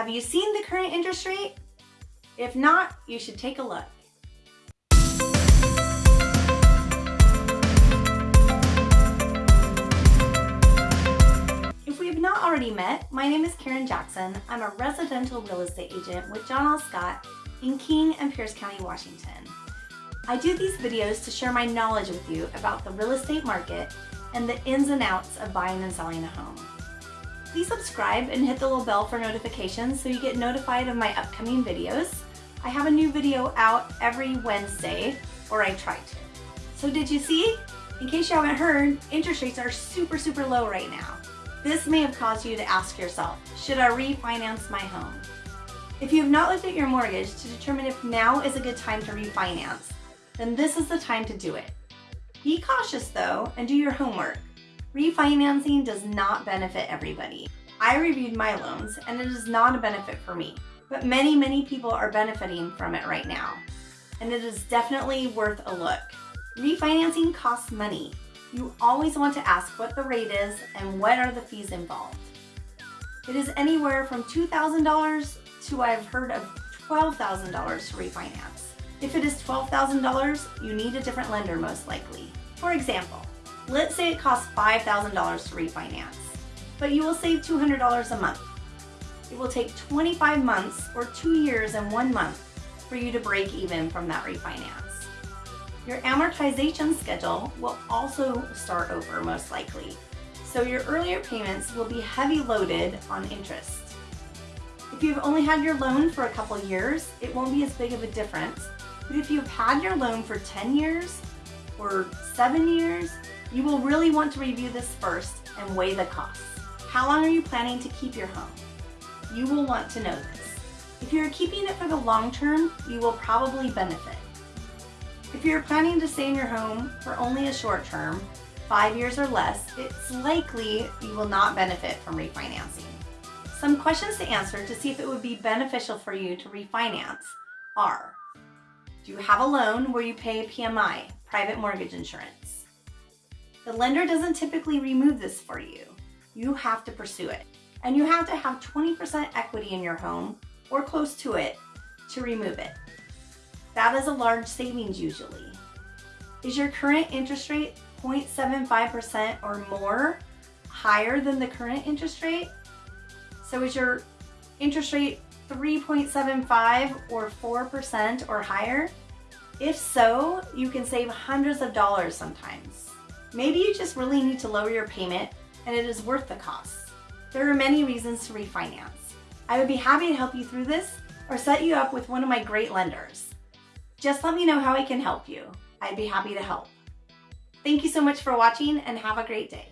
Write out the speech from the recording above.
Have you seen the current interest rate? If not, you should take a look. If we have not already met, my name is Karen Jackson. I'm a residential real estate agent with John L. Scott in King and Pierce County, Washington. I do these videos to share my knowledge with you about the real estate market and the ins and outs of buying and selling a home. Please subscribe and hit the little bell for notifications so you get notified of my upcoming videos. I have a new video out every Wednesday, or I try to. So did you see? In case you haven't heard, interest rates are super, super low right now. This may have caused you to ask yourself, should I refinance my home? If you have not looked at your mortgage to determine if now is a good time to refinance, then this is the time to do it. Be cautious though and do your homework. Refinancing does not benefit everybody. I reviewed my loans and it is not a benefit for me, but many, many people are benefiting from it right now. And it is definitely worth a look. Refinancing costs money. You always want to ask what the rate is and what are the fees involved. It is anywhere from $2,000 to I've heard of $12,000 to refinance. If it is $12,000, you need a different lender most likely. For example, let's say it costs $5,000 to refinance, but you will save $200 a month. It will take 25 months or two years and one month for you to break even from that refinance. Your amortization schedule will also start over most likely, so your earlier payments will be heavy loaded on interest. If you've only had your loan for a couple years, it won't be as big of a difference but if you've had your loan for 10 years or seven years, you will really want to review this first and weigh the costs. How long are you planning to keep your home? You will want to know this. If you're keeping it for the long term, you will probably benefit. If you're planning to stay in your home for only a short term, five years or less, it's likely you will not benefit from refinancing. Some questions to answer to see if it would be beneficial for you to refinance are, do you have a loan where you pay PMI, private mortgage insurance? The lender doesn't typically remove this for you. You have to pursue it. And you have to have 20% equity in your home or close to it to remove it. That is a large savings usually. Is your current interest rate 0.75% or more higher than the current interest rate? So is your interest rate 3.75 or 4% or higher? If so, you can save hundreds of dollars sometimes. Maybe you just really need to lower your payment and it is worth the cost. There are many reasons to refinance. I would be happy to help you through this or set you up with one of my great lenders. Just let me know how I can help you. I'd be happy to help. Thank you so much for watching and have a great day.